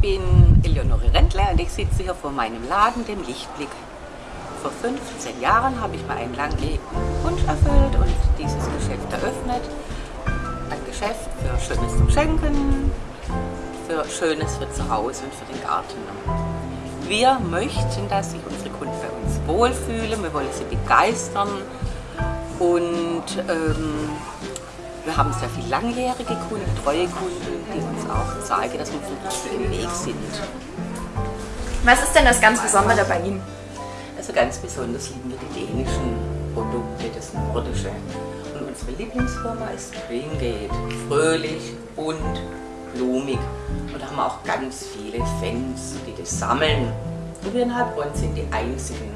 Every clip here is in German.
bin Eleonore Rentler und ich sitze hier vor meinem Laden, dem Lichtblick. Vor 15 Jahren habe ich mir einen langen Wunsch erfüllt und dieses Geschäft eröffnet. Ein Geschäft für Schönes zum Schenken, für Schönes für zu Hause und für den Garten. Wir möchten, dass sich unsere Kunden bei uns wohlfühlen, wir wollen sie begeistern und ähm, wir haben sehr viele langjährige Kunden, treue Kunden, die uns auch zeigen, dass wir dem richtigen Weg sind. Was ist denn das ganz Besondere bei Ihnen? Also ganz besonders lieben wir die dänischen Produkte, das Nordische. Und unsere Lieblingsfirma ist Greengate. Fröhlich, bunt, blumig. Und da haben wir auch ganz viele Fans, die das sammeln. Und wir in Heilbronn sind die einzigen,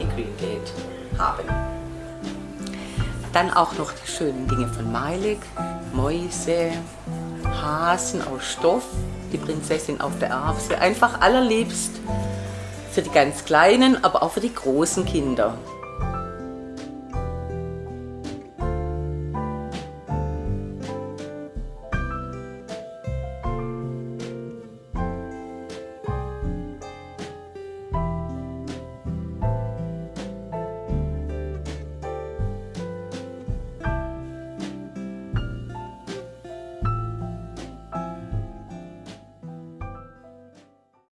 die Greengate haben. Dann auch noch die schönen Dinge von Meilig, Mäuse, Hasen aus Stoff, die Prinzessin auf der Erbse, einfach allerliebst für die ganz Kleinen, aber auch für die großen Kinder.